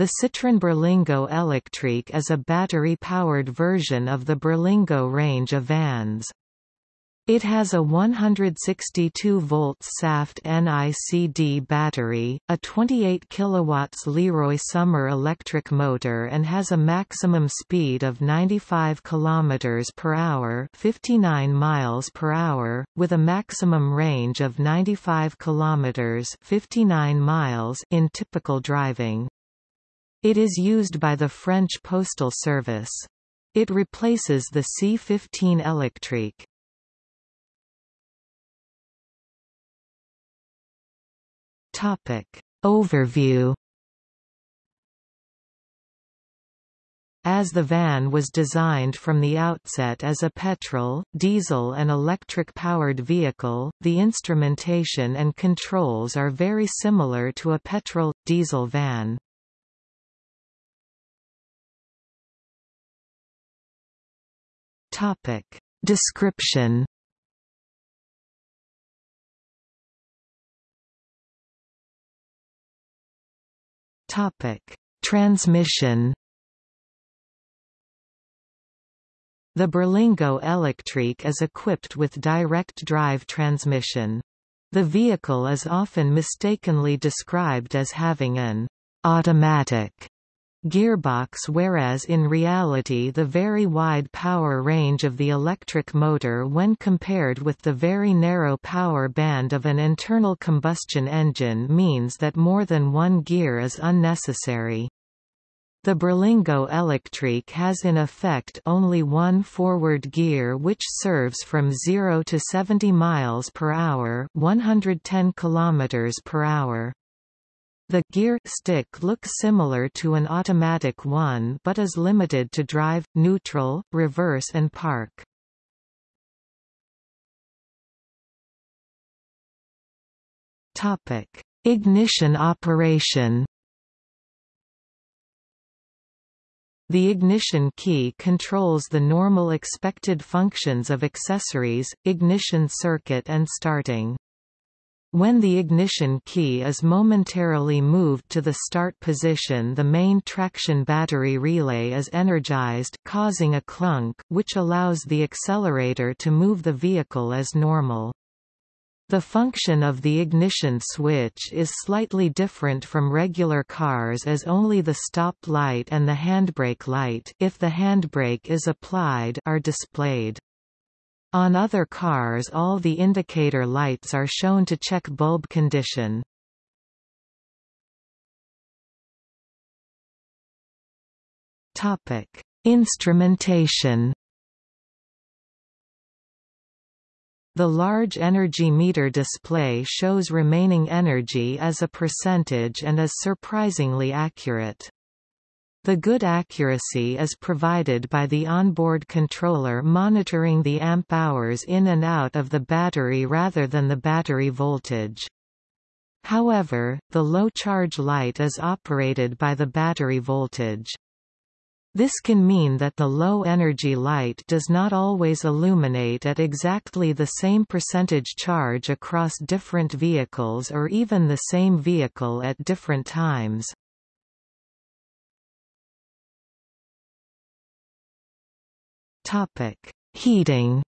The Citroën Berlingo Electrique is a battery-powered version of the Berlingo range of vans. It has a 162 volt Saft NICD battery, a 28 kW Leroy-Somer electric motor and has a maximum speed of 95 km per hour, 59 miles per hour, with a maximum range of 95 km, 59 miles in typical driving. It is used by the French Postal Service. It replaces the C-15 Electrique. Topic. Overview As the van was designed from the outset as a petrol, diesel and electric-powered vehicle, the instrumentation and controls are very similar to a petrol-diesel van. Description Topic: Transmission. The Berlingo Electrique is equipped with direct drive transmission. The vehicle is often mistakenly described as having an automatic gearbox whereas in reality the very wide power range of the electric motor when compared with the very narrow power band of an internal combustion engine means that more than one gear is unnecessary. The Berlingo Electrique has in effect only one forward gear which serves from 0 to 70 miles per hour, 110 kilometers per hour. The gear stick looks similar to an automatic one but is limited to drive, neutral, reverse and park. Topic: Ignition operation. The ignition key controls the normal expected functions of accessories, ignition circuit and starting. When the ignition key is momentarily moved to the start position the main traction battery relay is energized causing a clunk, which allows the accelerator to move the vehicle as normal. The function of the ignition switch is slightly different from regular cars as only the stop light and the handbrake light if the handbrake is applied are displayed. On other cars all the indicator lights are shown to check bulb condition. Topic: Instrumentation. The large energy meter display shows remaining energy as a percentage and is surprisingly accurate. The good accuracy is provided by the onboard controller monitoring the amp hours in and out of the battery rather than the battery voltage. However, the low charge light is operated by the battery voltage. This can mean that the low-energy light does not always illuminate at exactly the same percentage charge across different vehicles or even the same vehicle at different times. Topic: Heating.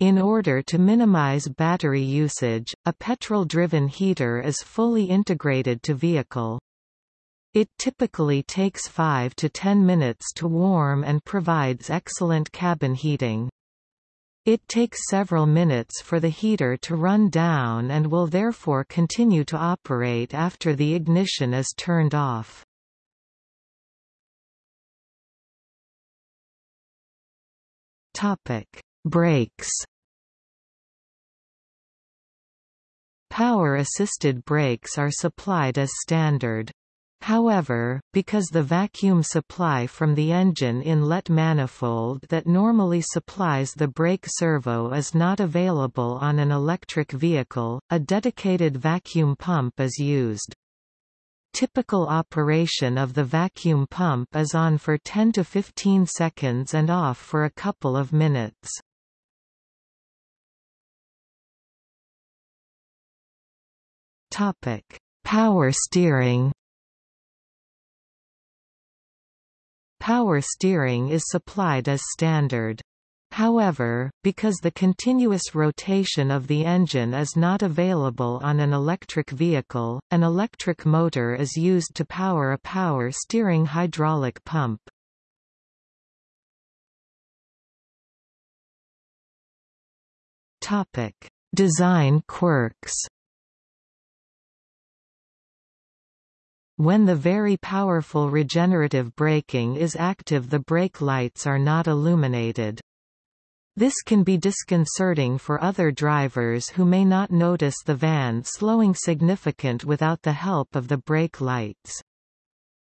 In order to minimize battery usage, a petrol-driven heater is fully integrated to vehicle. It typically takes 5 to 10 minutes to warm and provides excellent cabin heating. It takes several minutes for the heater to run down and will therefore continue to operate after the ignition is turned off. Topic: Brakes. Power-assisted brakes are supplied as standard. However, because the vacuum supply from the engine inlet manifold that normally supplies the brake servo is not available on an electric vehicle, a dedicated vacuum pump is used. Typical operation of the vacuum pump is on for 10 to 15 seconds and off for a couple of minutes. Topic: Power steering Power steering is supplied as standard. However, because the continuous rotation of the engine is not available on an electric vehicle, an electric motor is used to power a power steering hydraulic pump. Topic: Design quirks When the very powerful regenerative braking is active the brake lights are not illuminated. This can be disconcerting for other drivers who may not notice the van slowing significant without the help of the brake lights.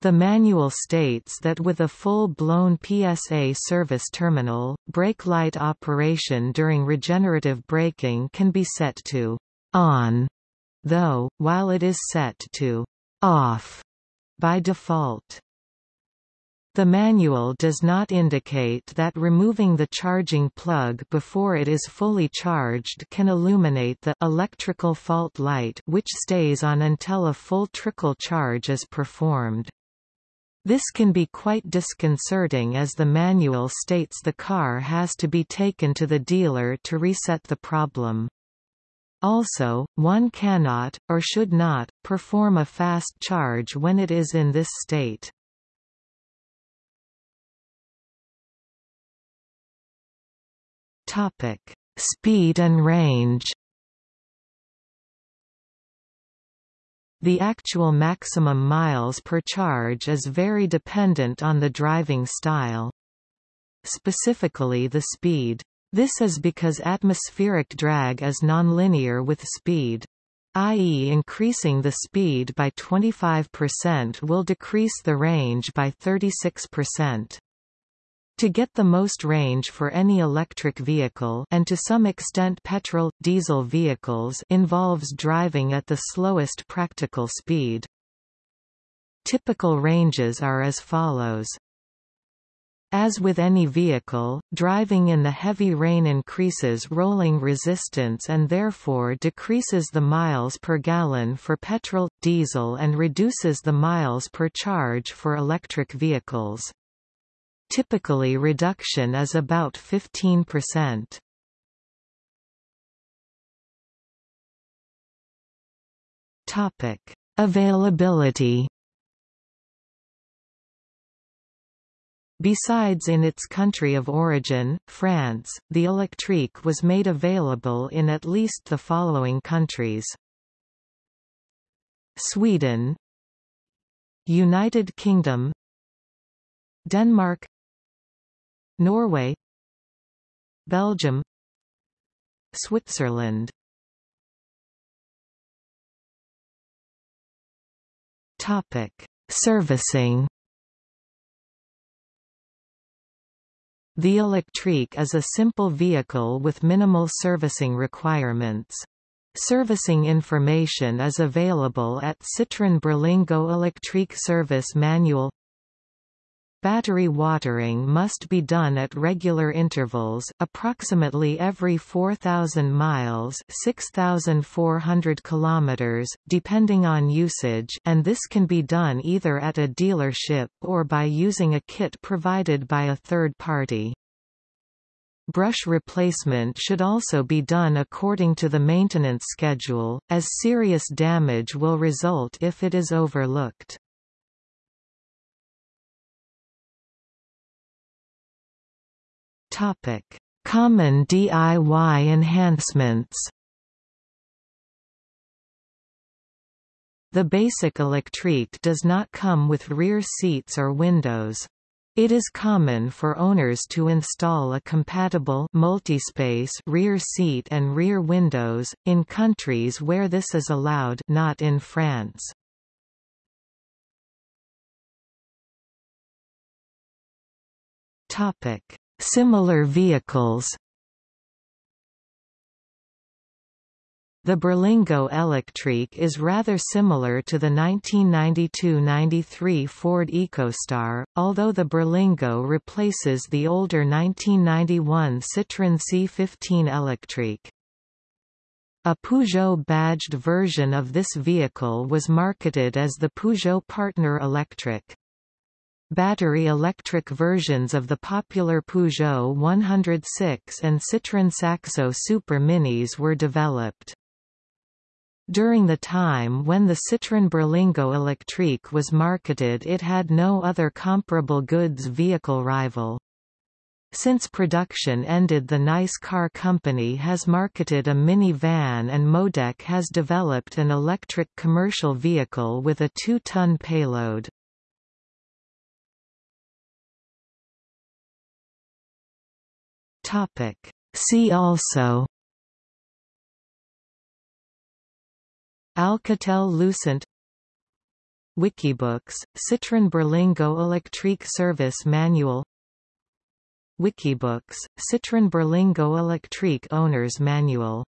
The manual states that with a full-blown PSA service terminal, brake light operation during regenerative braking can be set to on, though, while it is set to off by default. The manual does not indicate that removing the charging plug before it is fully charged can illuminate the electrical fault light which stays on until a full trickle charge is performed. This can be quite disconcerting as the manual states the car has to be taken to the dealer to reset the problem. Also, one cannot, or should not, perform a fast charge when it is in this state. Speed and range The actual maximum miles per charge is very dependent on the driving style. Specifically the speed. This is because atmospheric drag is nonlinear with speed. i.e. increasing the speed by 25% will decrease the range by 36%. To get the most range for any electric vehicle and to some extent petrol, diesel vehicles involves driving at the slowest practical speed. Typical ranges are as follows. As with any vehicle, driving in the heavy rain increases rolling resistance and therefore decreases the miles per gallon for petrol, diesel and reduces the miles per charge for electric vehicles. Typically reduction is about 15%. Availability Besides in its country of origin, France, the Electrique was made available in at least the following countries. Sweden United Kingdom Denmark Norway Belgium Switzerland Topic: Servicing The Electrique is a simple vehicle with minimal servicing requirements. Servicing information is available at Citroën Berlingo Electrique Service Manual Battery watering must be done at regular intervals, approximately every 4,000 miles 6,400 kilometers, depending on usage and this can be done either at a dealership or by using a kit provided by a third party. Brush replacement should also be done according to the maintenance schedule, as serious damage will result if it is overlooked. Topic: Common DIY enhancements. The basic Electrique does not come with rear seats or windows. It is common for owners to install a compatible multispace rear seat and rear windows, in countries where this is allowed not in France. Topic: Similar vehicles The Berlingo Electrique is rather similar to the 1992–93 Ford EcoStar, although the Berlingo replaces the older 1991 Citroën C15 Electrique. A Peugeot-badged version of this vehicle was marketed as the Peugeot Partner Electric. Battery electric versions of the popular Peugeot 106 and Citroën Saxo Super Minis were developed. During the time when the Citroën Berlingo Electrique was marketed it had no other comparable goods vehicle rival. Since production ended the Nice Car Company has marketed a mini-van and Modec has developed an electric commercial vehicle with a 2-ton payload. See also Alcatel Lucent Wikibooks, Citroën Berlingo Electrique Service Manual Wikibooks, Citroën Berlingo Electrique Owner's Manual